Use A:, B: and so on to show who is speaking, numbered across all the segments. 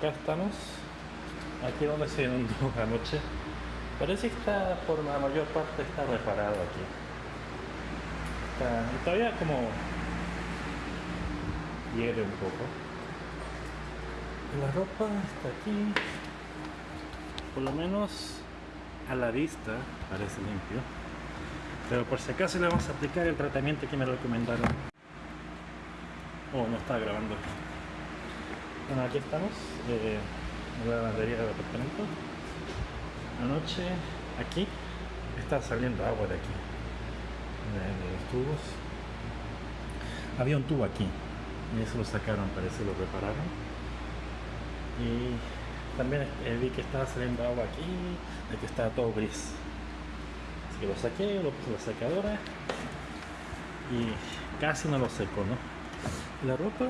A: acá estamos. Aquí donde se inundó anoche. Parece que está, por la mayor parte, está reparado aquí. Está, todavía como hiere un poco. La ropa está aquí. Por lo menos a la vista parece limpio. Pero por si acaso le vamos a aplicar el tratamiento que me recomendaron. Oh, no está grabando. Bueno, aquí estamos. Eh, en la lavandería del apartamento. Anoche, aquí, está saliendo agua de aquí. De, los tubos. Había un tubo aquí. Y eso lo sacaron, parece, lo repararon. Y también eh, vi que estaba saliendo agua aquí, de que estaba todo gris. Así que lo saqué, lo puse en la secadora y casi no lo seco, ¿no? La ropa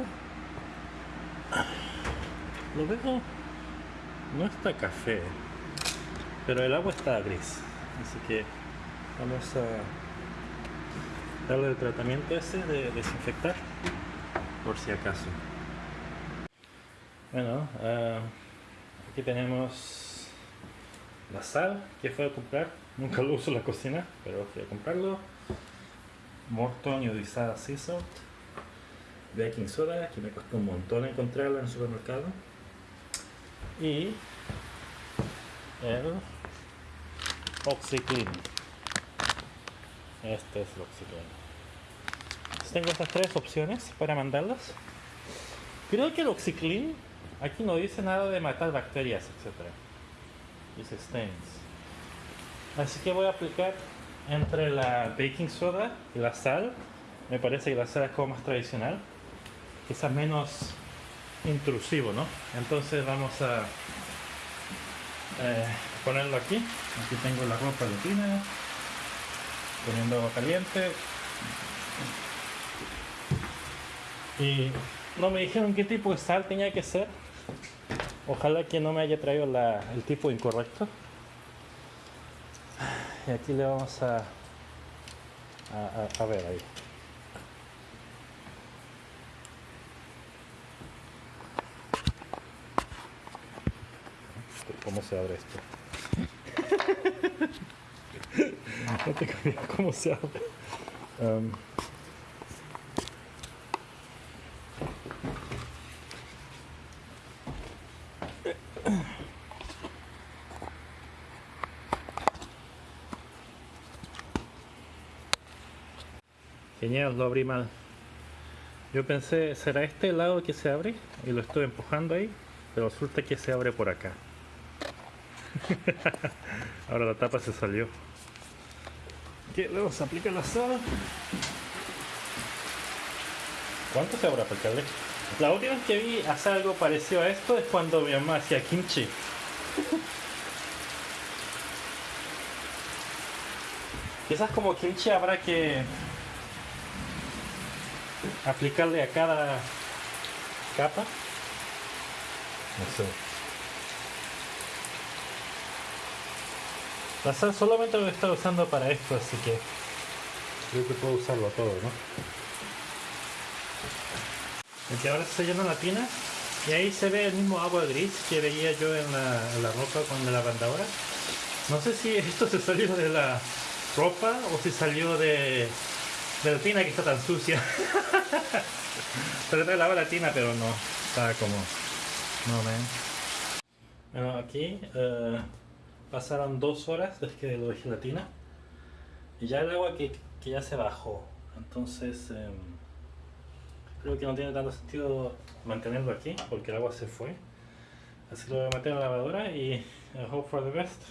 A: lo veo no está café, pero el agua está gris. Así que vamos a darle el tratamiento ese de desinfectar por si acaso. Bueno, uh, aquí tenemos la sal que fue a comprar. Nunca lo uso en la cocina, pero fui a comprarlo. Morton iodizada sea salt. Baking soda, que me costó un montón encontrarla en el supermercado. Y el OxyClean. Este es el OxyClean. Tengo estas tres opciones para mandarlas. Creo que el OxyClean aquí no dice nada de matar bacterias, etc. Dice stains. Así que voy a aplicar entre la baking soda y la sal. Me parece que la sal es como más tradicional. Quizás menos intrusivo, ¿no? Entonces vamos a eh, ponerlo aquí. Aquí tengo la ropa de. Poniendo agua caliente. Y no me dijeron qué tipo de sal tenía que ser. Ojalá que no me haya traído el tipo incorrecto. Y aquí le vamos a, a, ver ahí. ¿Cómo se abre esto? no tengo idea cómo se abre. Um, Genial, lo abrí mal. Yo pensé, ¿será este lado que se abre? Y lo estoy empujando ahí, pero resulta que se abre por acá. Ahora la tapa se salió. ¿Qué? Luego se aplica la sal. ¿Cuánto se habrá aplicarle? La última vez que vi hacer algo parecido a esto es cuando mi mamá hacía kimchi. Quizás como kimchi habrá que aplicarle a cada capa. No sé. La sal solamente lo he estado usando para esto, así que creo que puedo usarlo todo, ¿no? que ahora se llena la tina y ahí se ve el mismo agua gris que veía yo en la, en la ropa con la lavandadora. No sé si esto se salió de la ropa o si salió de de la tina que está tan sucia. Traté de lavar la tina, pero no. Está como... No, ven. Bueno, aquí eh, pasaron dos horas desde que lo dejé la tina. Y ya el agua que, que ya se bajó. Entonces... Em, creo que no tiene tanto sentido mantenerlo aquí porque el agua se fue. Así que lo voy a meter en la lavadora y hope for the best.